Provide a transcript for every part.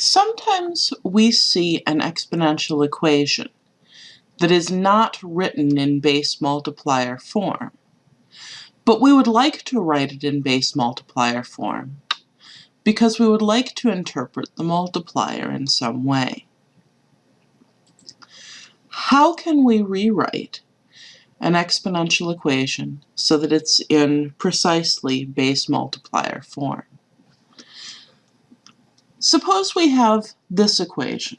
Sometimes we see an exponential equation that is not written in base multiplier form, but we would like to write it in base multiplier form because we would like to interpret the multiplier in some way. How can we rewrite an exponential equation so that it's in precisely base multiplier form? Suppose we have this equation,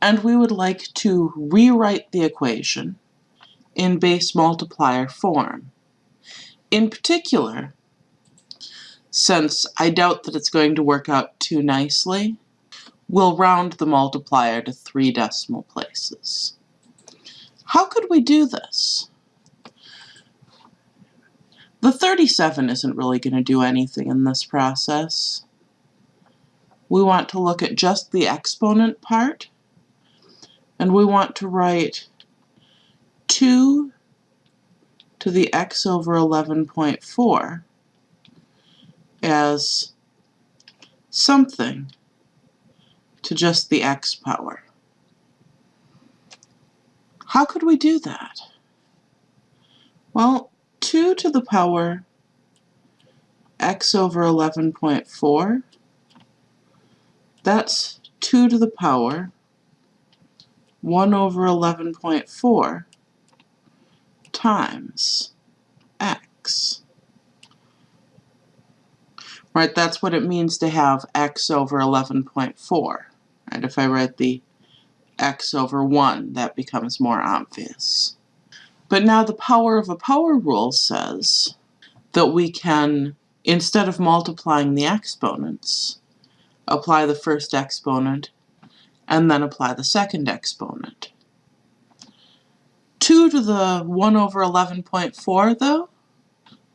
and we would like to rewrite the equation in base multiplier form. In particular, since I doubt that it's going to work out too nicely, we'll round the multiplier to three decimal places. How could we do this? The 37 isn't really going to do anything in this process we want to look at just the exponent part, and we want to write 2 to the x over 11.4 as something to just the x power. How could we do that? Well, 2 to the power x over 11.4 that's 2 to the power 1 over 11.4 times x. Right, that's what it means to have x over 11.4. Right, if I write the x over 1, that becomes more obvious. But now the power of a power rule says that we can, instead of multiplying the exponents, apply the first exponent, and then apply the second exponent. 2 to the 1 over 11.4, though,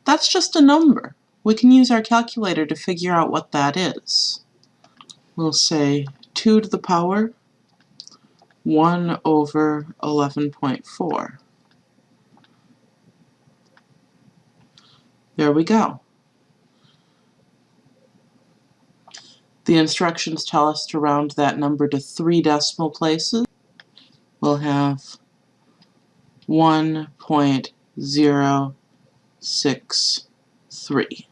that's just a number. We can use our calculator to figure out what that is. We'll say 2 to the power 1 over 11.4. There we go. The instructions tell us to round that number to three decimal places. We'll have 1.063.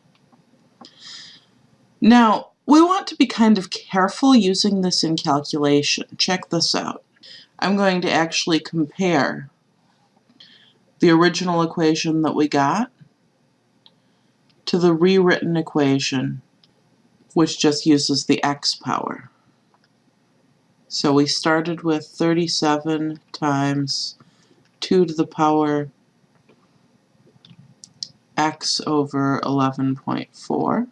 Now, we want to be kind of careful using this in calculation. Check this out. I'm going to actually compare the original equation that we got to the rewritten equation which just uses the x power. So we started with 37 times 2 to the power x over 11.4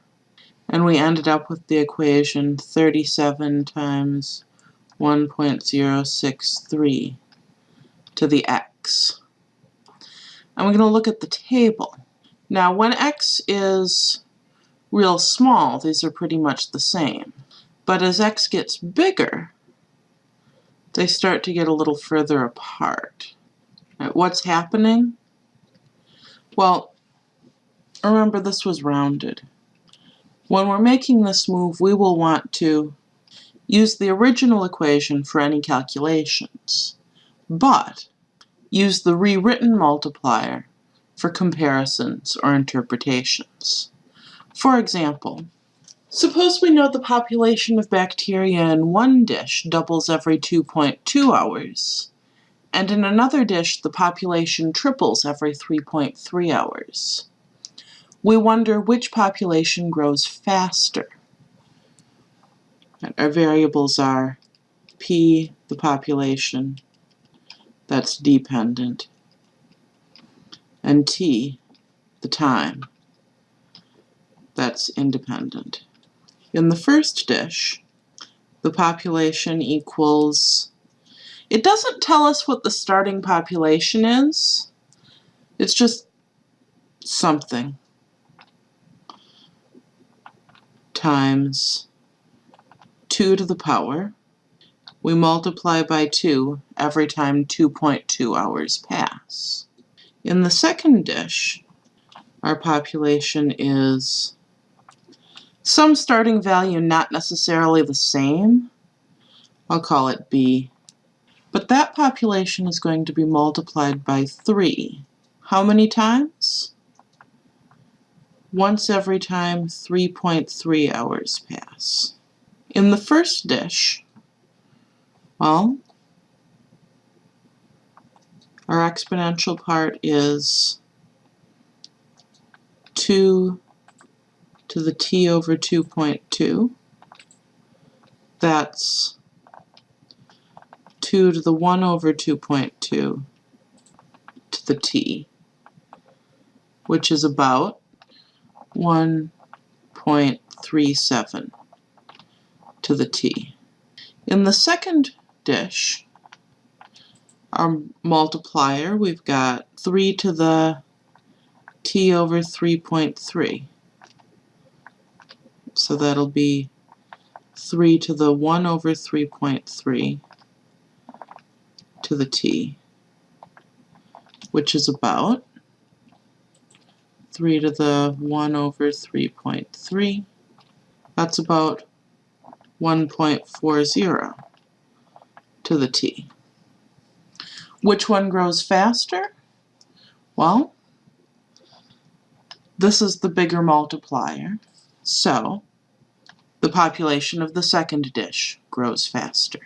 and we ended up with the equation 37 times 1.063 to the x. And we're going to look at the table. Now when x is real small, these are pretty much the same. But as x gets bigger, they start to get a little further apart. What's happening? Well, remember this was rounded. When we're making this move, we will want to use the original equation for any calculations, but use the rewritten multiplier for comparisons or interpretations. For example, suppose we know the population of bacteria in one dish doubles every 2.2 hours, and in another dish the population triples every 3.3 hours. We wonder which population grows faster. Our variables are p, the population, that's dependent, and t, the time that's independent. In the first dish, the population equals, it doesn't tell us what the starting population is, it's just something times 2 to the power. We multiply by 2 every time 2.2 hours pass. In the second dish, our population is some starting value not necessarily the same, I'll call it B. But that population is going to be multiplied by 3. How many times? Once every time 3.3 hours pass. In the first dish, well, our exponential part is 2 to the t over 2.2. That's 2 to the 1 over 2.2 to the t, which is about 1.37 to the t. In the second dish, our multiplier, we've got 3 to the t over 3.3. So that'll be 3 to the 1 over 3.3 to the t, which is about 3 to the 1 over 3.3. That's about 1.40 to the t. Which one grows faster? Well, this is the bigger multiplier, so the population of the second dish grows faster.